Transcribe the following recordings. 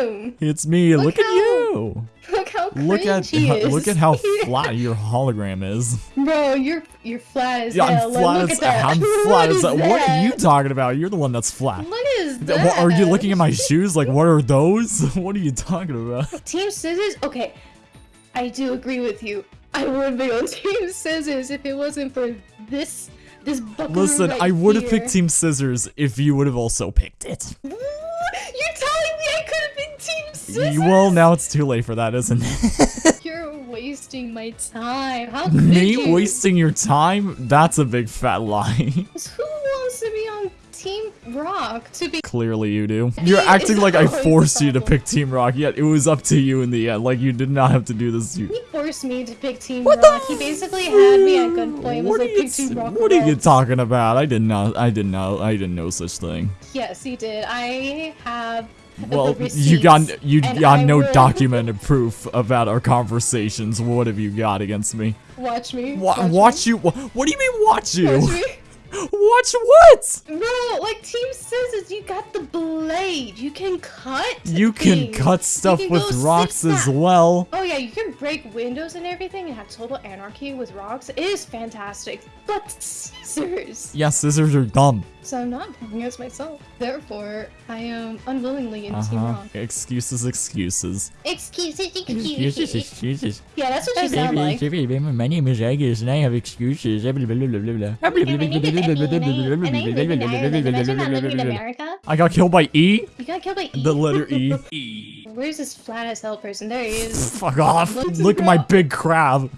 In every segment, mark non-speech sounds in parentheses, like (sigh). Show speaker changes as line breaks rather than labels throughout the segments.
him.
It's me. Look,
Look
at you.
Look how
Look at
he is.
look at how (laughs) flat your hologram is.
Bro, you're you're flat as
Yeah,
hell.
I'm flat
look
as
at that.
I'm (laughs)
What
flat as that. What are you talking about? You're the one that's flat.
What is
Th-
that?
what- are you looking at my shoes? Like, what are those? (laughs) What are you talking about?
Team Scissors? Okay, I do agree with you. I would be on Team Scissors if it wasn't for this this buckaroo
Listen,
right
I would have picked Team Scissors if you would have also picked it.
You're telling me I could have been Team Scissors?
Well, now it's too late for that, isn't it? (laughs) (laughs)
You're wasting my time. How could
Me
you?
wasting your time? That's a big fat lie. (laughs)
Who wants to be on Team Rock to be?
Clearly you do. You're acting like I forced you to pick Team Rock, yet it was up to you in the end. Like, you did not have to do this. You
He forced me to pick Team
What the
Rock. He basically had me at gunpoint. Was
What are
like,
you,
Team Rock.
what are you talking about? I didn't. I didn't know. I didn't know such thing.
Yes, he did. I have.
Well, you got you got no documented proof about our conversations. What have you got against me?
Watch me.
Wa-
me.
watch you? Wha- What do you mean watch you?
Watch me. (laughs)
Watch what?
Bro, like Team Scissors, you got the blade. You can cut.
You can cut stuff
can
with rocks as well.
Oh yeah, you can break windows and everything and have total anarchy with rocks. It is fantastic. But scissors.
Yeah, scissors are dumb.
So I'm not playing as myself. Therefore, I am unwillingly in
Uh
Team
huh.
Rock.
Excuses, excuses.
Excuses,
Excuses, excuses.
Yeah, that's what you sound like.
My name is Agus and I have excuses.
America.
I got killed by E?
You got killed by E.
The letter E. (laughs)
Where's this flat as hell person? There he is.
Fuck off.
Let's
Look at my big crab.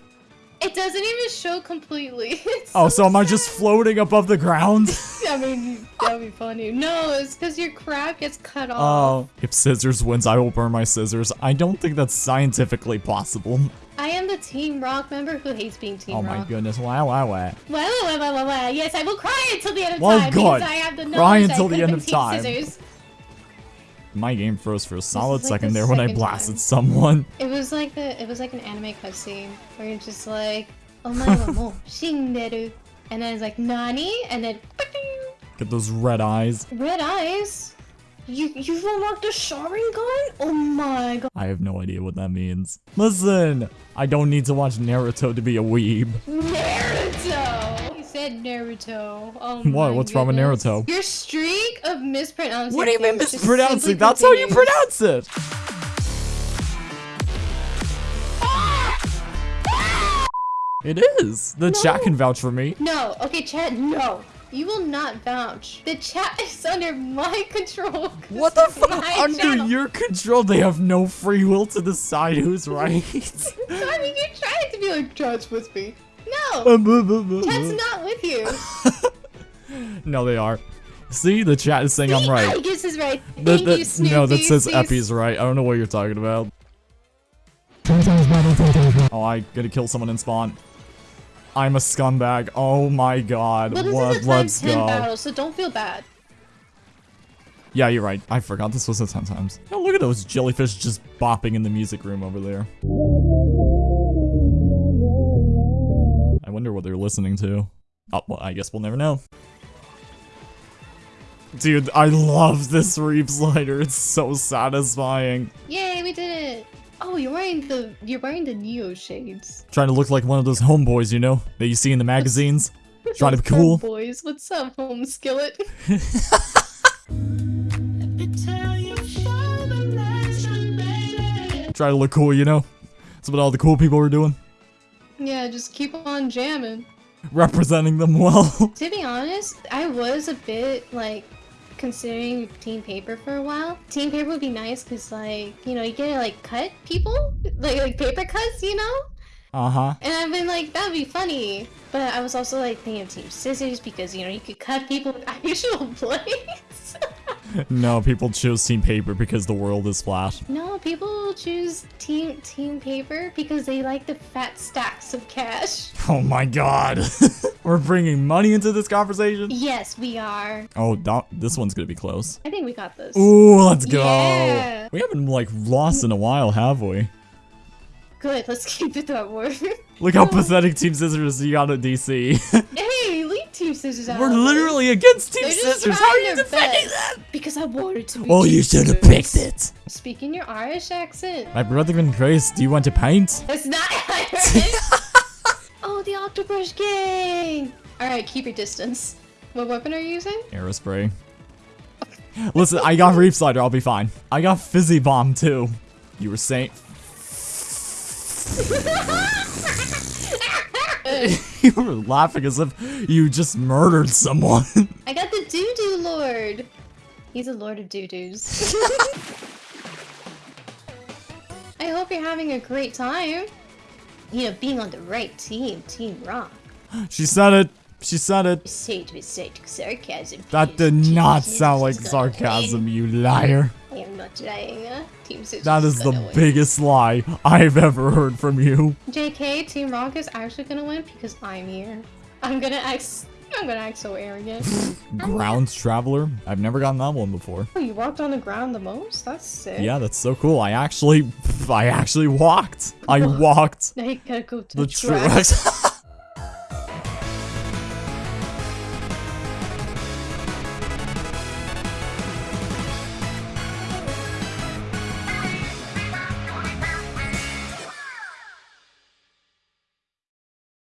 It doesn't even show completely. (laughs)
Oh, so am I just floating above the ground? (laughs)
I mean, that'd be funny. No, it's because your crab gets cut oh, off.
Oh. If scissors wins, I will burn my scissors. I don't think that's scientifically possible.
I am the Team Rock member who hates being Team
Oh
Rock.
my goodness. Wow, wow, wow.
Well, well, well, well, well, yes, I will cry until the end of
Well,
time
good.
because I have the
Cry until the end of time.
Scissors.
My game froze for a solid
like
second
the
there when I blasted
time.
someone.
It was like the, it was like an anime cutscene where you're just like, (laughs) oh my oh, oh, oh, god, mo, shinderu, and then it's like nani, and then
Get those red eyes.
red eyes. You you've unlocked a Sharingan? Oh my god.
I have no idea what that means. Listen, I don't need to watch Naruto to be a weeb.
Naruto! You said Naruto. Oh (laughs)
What? What's wrong with. Naruto?
Your streak of mispronouncing
What do you mean mispronouncing? That's how you pronounce it. It is. The chat can vouch for me.
No, okay, chat, no. You will not vouch. The chat is under my control.
What the (laughs) fuck? Under
channel.
your control, they have no free will to decide who's (laughs) right.
I mean, you're trying to be like, chat's with me. No, (laughs) chat's not with you.
no, they are. See, the chat is saying I'm right.
Oh, I guess is right.
The- the-
you, Snoopy.
no, that says
See,
Epi's right. I don't know what you're talking about. Oh, I gotta kill someone in spawn. I'm a scumbag. Oh my god.
Well, this
what? Let's go.
battle, so don't feel bad.
Yeah, you're right. I forgot this was a 10 times. Oh, look at those jellyfish just bopping in the music room over there. I wonder what they're listening to. Oh, well, I guess we'll never know. Dude, I love this Reefslider. It's so satisfying.
Yay, we did it. Oh, you're wearing the you're wearing the Neo shades.
Trying to look like one of those homeboys, you know, that you see in the magazines. (laughs) Trying to be cool.
boys. What's up, home skillet? (laughs)
Try to look cool, you know. That's what all the cool people are doing.
yeah, just keep on jamming.
Representing them well. (laughs)
To be honest, I was a bit like considering team paper for a while. Team paper would be nice because like you know you get to like cut people like like paper cuts, you know.
uh-huh.
And I've been like that'd be funny, but I was also like thinking of team scissors because you know you could cut people with (laughs) actual blades. (laughs)
No, people chose Team Paper because the world is flat.
no, people choose team team paper because they like the fat stacks of cash.
Oh my god. (laughs) We're bringing money into this conversation?
Yes, we are.
Oh, this one's gonna be close.
I think we got this.
Ooh, let's go.
Yeah.
We haven't, like, lost in a while, have we?
Good, let's (laughs) keep it that way.
Look how pathetic Team Scissors you got at DC.
Team Scissors out.
We're literally against Team Scissors. How are you defending that?
Because I wanted to
Oh, you should have picked it.
Speaking your Irish accent.
My brother and Grace, do you want to paint?
It's not (laughs) Irish. oh, the Octobrush Gang. All right, keep your distance. What weapon are you using?
Aerospray. Listen, I got Reefslider, I'll be fine. I got Fizzy Bomb too. You were saying. (laughs) (laughs) (laughs) you were laughing as if you just murdered someone. (laughs)
I got the Doo Doo Lord. He's a Lord of Doo Doos. (laughs) I hope you're having a great time. You know, being on the right team, Team Rock. (gasps)
she said it. She said it.
With sarcasm.
That did not sound like sarcasm, you liar.
I am not uh, Team
That is the
win.
biggest lie I've ever heard from you.
JK, Team Rock is actually gonna win because I'm here. I'm gonna act. I'm gonna act so arrogant. (laughs)
Ground Traveler? I've never gotten that one before.
oh, you walked on the ground the most? That's sick.
Yeah, that's so cool. I actually, (laughs) I actually walked. I (laughs) walked
Now you gotta go to
the
the track.
track.